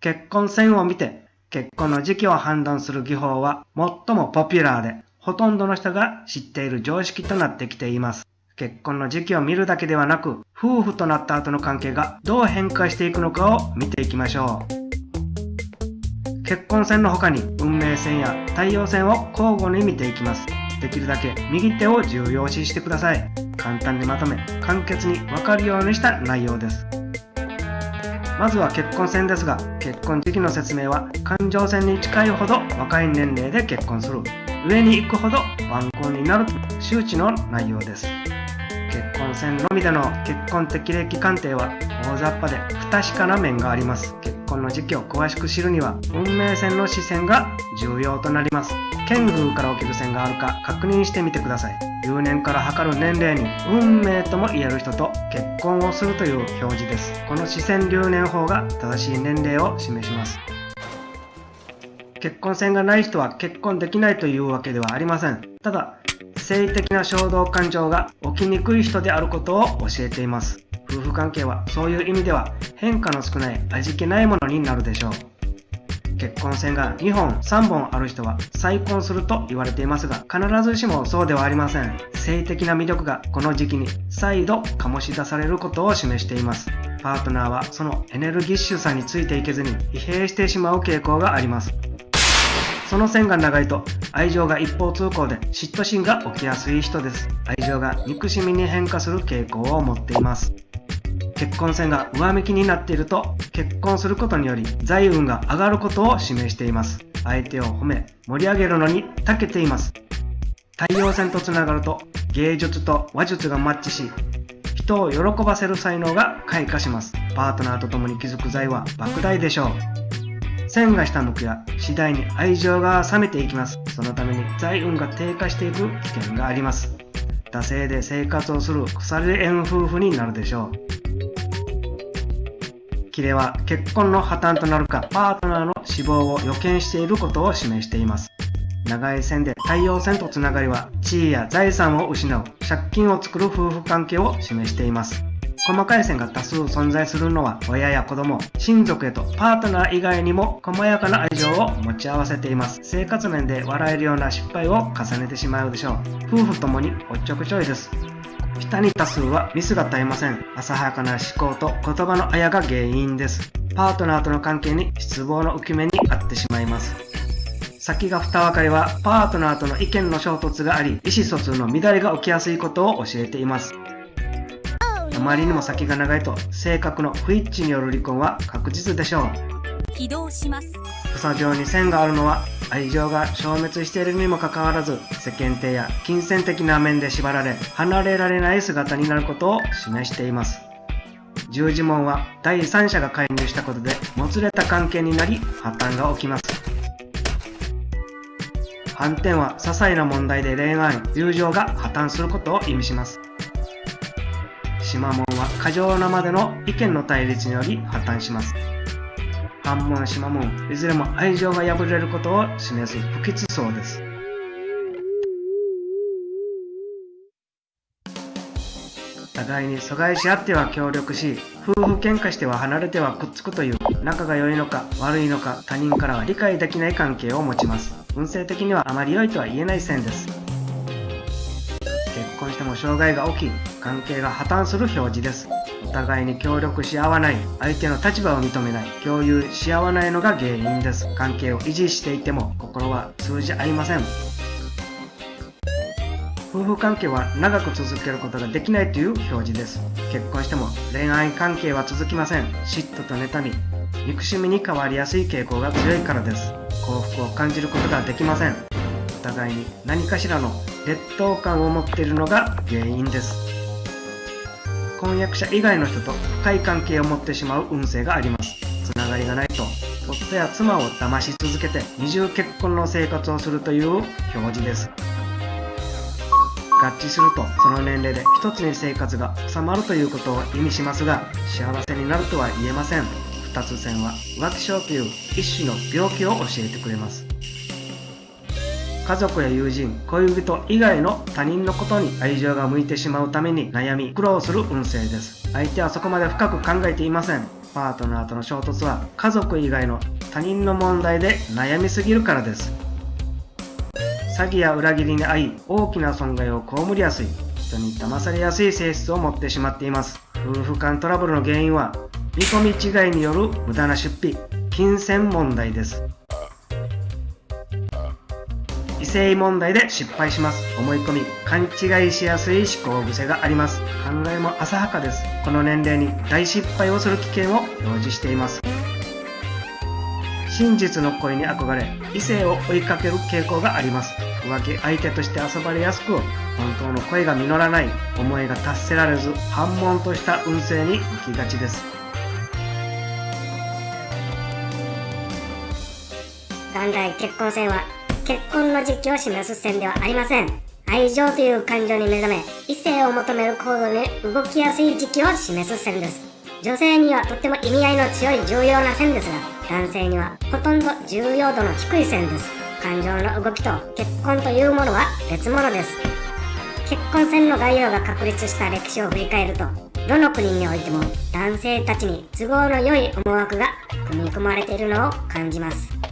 結婚線を見て結婚の時期を判断する技法は最もポピュラーでほとんどの人が知っている常識となってきています。結婚の時期を見るだけではなく夫婦となった後の関係がどう変化していくのかを見ていきましょう。結婚線の他に運命線や太陽線を交互に見ていきます。できるだけ右手を重要視してください。簡単にまとめ、簡潔にわかるようにした内容です。まずは結婚線ですが、結婚時期の説明は感情線に近いほど若い年齢で結婚する。上に行くほど晩婚になると周知の内容です。結婚線のみでの結婚適齢期鑑定は大雑把で不確かな面があります結。婚の時期を詳しく知るには運命線の視線が重要となります剣宮から起きる線があるか確認してみてください。留年から測る年齢に運命とも言える人と結婚をするという表示です。この視線留年法が正しい年齢を示します。結婚線がない人は結婚できないというわけではありません。ただ性的な衝動感情が起きにくい人であることを教えています。夫婦関係はそういう意味では変化の少ない味気ないものになるでしょう。結婚線が2本3本ある人は再婚すると言われていますが必ずしもそうではありません。性的な魅力がこの時期に再度醸し出されることを示しています。パートナーはそのエネルギッシュさについていけずに疲弊してしまう傾向があります。その線が長いと愛情が一方通行で嫉妬心が起きやすい人です。愛情が憎しみに変化する傾向を持っています。結婚線が上向きになっていると結婚することにより財運が上がることを示しています。相手を褒め盛り上げるのに長けています。太陽線とつながると芸術と話術がマッチし人を喜ばせる才能が開花します。パートナーと共に築く財は莫大でしょう。線が下向くや次第に愛情が冷めていきます。そのために財運が低下していく危険があります。惰性で生活をする腐れ縁夫婦になるでしょう。キレは結婚の破綻となるかパートナーの死亡を予見していることを示しています。長い線で太陽線とつながりは地位や財産を失う借金を作る夫婦関係を示しています。細かい線が多数存在するのは親や子供、親族へとパートナー以外にも細やかな愛情を持ち合わせています。生活面で笑えるような失敗を重ねてしまうでしょう。夫婦ともにおっちょくちょいです。下に多数はミスが絶えません。浅はかな思考と言葉のあやが原因です。パートナーとの関係に失望の浮き目にあってしまいます。先が二分かりはパートナーとの意見の衝突があり、意思疎通の乱れが起きやすいことを教えています。あまりにも先が長いと性格の不一致による離婚は確実でしょう。起動します。草状に線があるのは愛情が消滅しているにもかかわらず世間体や金銭的な面で縛られ離れられない姿になることを示しています。十字門は第三者が介入したことでもつれた関係になり破綻が起きます。反転は些細な問題で恋愛友情が破綻することを意味します。島門は過剰なまでの意見の対立により破綻します。反問島門いずれも愛情が破れることを示す不吉層です。互いに阻害し合っては協力し夫婦喧嘩しては離れてはくっつくという仲が良いのか悪いのか他人からは理解できない関係を持ちます。運勢的にはあまり良いとは言えない線です。結婚しても障害が起き関係が破綻する表示です。お互いに協力し合わない相手の立場を認めない共有し合わないのが原因です。関係を維持していても心は通じ合いません。夫婦関係は長く続けることができないという表示です。結婚しても恋愛関係は続きません。嫉妬と妬み憎しみに変わりやすい傾向が強いからです。幸福を感じることができません。お互いに何かしらの劣等感を持っているのが原因です。婚約者以外の人と深い関係を持ってしまう運勢があります。つながりがないと夫や妻を騙し続けて二重結婚の生活をするという表示です。合致するとその年齢で一つに生活が収まるということを意味しますが幸せになるとは言えません。二つ線は浮気症という一種の病気を教えてくれます。家族や友人、恋人以外の他人のことに愛情が向いてしまうために悩み、苦労する運勢です。相手はそこまで深く考えていません。パートナーとの衝突は家族以外の他人の問題で悩みすぎるからです詐欺や裏切りに遭い大きな損害を被りやすい人に騙されやすい性質を持ってしまっています夫婦間トラブルの原因は見込み違いによる無駄な出費金銭問題です性問題で失敗します。思い込み勘違いしやすい思考癖があります。考えも浅はかです。この年齢に大失敗をする危険を表示しています。真実の恋に憧れ異性を追いかける傾向があります。浮気相手として遊ばれやすく本当の恋が実らない思いが達せられず反問とした運勢に向きがちです。元来結婚線は結婚の時期を示す線ではありません。愛情という感情に目覚め異性を求める行動に動きやすい時期を示す線です。女性にはとっても意味合いの強い重要な線です。が男性にはほとんど重要度の低い線です。感情の動きと結婚というものは別物です。結婚線の概要が確立した歴史を振り返るとどの国においても男性たちに都合の良い思惑が組み込まれているのを感じます。